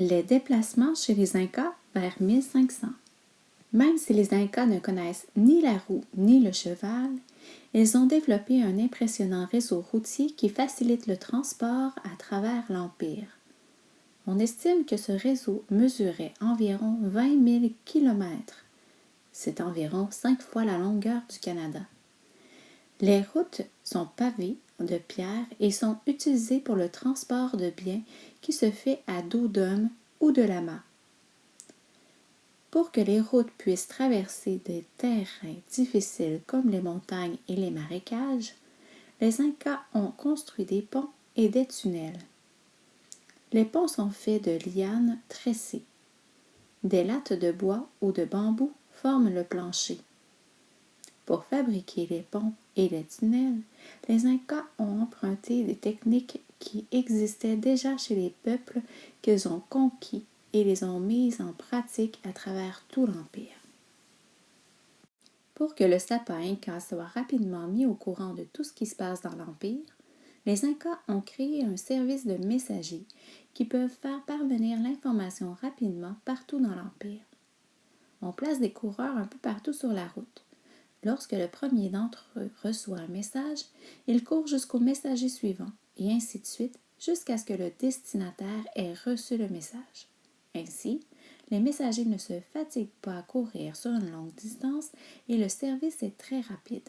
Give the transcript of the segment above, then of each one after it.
Les déplacements chez les Incas vers 1500. Même si les Incas ne connaissent ni la roue ni le cheval, ils ont développé un impressionnant réseau routier qui facilite le transport à travers l'Empire. On estime que ce réseau mesurait environ 20 000 kilomètres. C'est environ cinq fois la longueur du Canada. Les routes sont pavées de pierre et sont utilisées pour le transport de biens qui se fait à dos d'homme ou de lama. Pour que les routes puissent traverser des terrains difficiles comme les montagnes et les marécages, les Incas ont construit des ponts et des tunnels. Les ponts sont faits de lianes tressées. Des lattes de bois ou de bambou forment le plancher. Pour fabriquer les ponts et les tunnels, les Incas ont emprunté des techniques qui existaient déjà chez les peuples qu'ils ont conquis et les ont mises en pratique à travers tout l'Empire. Pour que le sapin Inca soit rapidement mis au courant de tout ce qui se passe dans l'Empire, les Incas ont créé un service de messagers qui peuvent faire parvenir l'information rapidement partout dans l'Empire. On place des coureurs un peu partout sur la route. Lorsque le premier d'entre eux reçoit un message, il court jusqu'au messager suivant, et ainsi de suite, jusqu'à ce que le destinataire ait reçu le message. Ainsi, les messagers ne se fatiguent pas à courir sur une longue distance et le service est très rapide.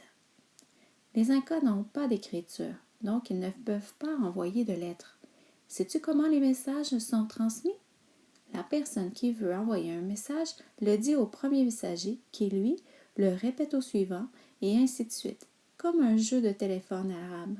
Les Incas n'ont pas d'écriture, donc ils ne peuvent pas envoyer de lettres. Sais-tu comment les messages sont transmis? La personne qui veut envoyer un message le dit au premier messager qui, lui, le répète au suivant et ainsi de suite, comme un jeu de téléphone arabe.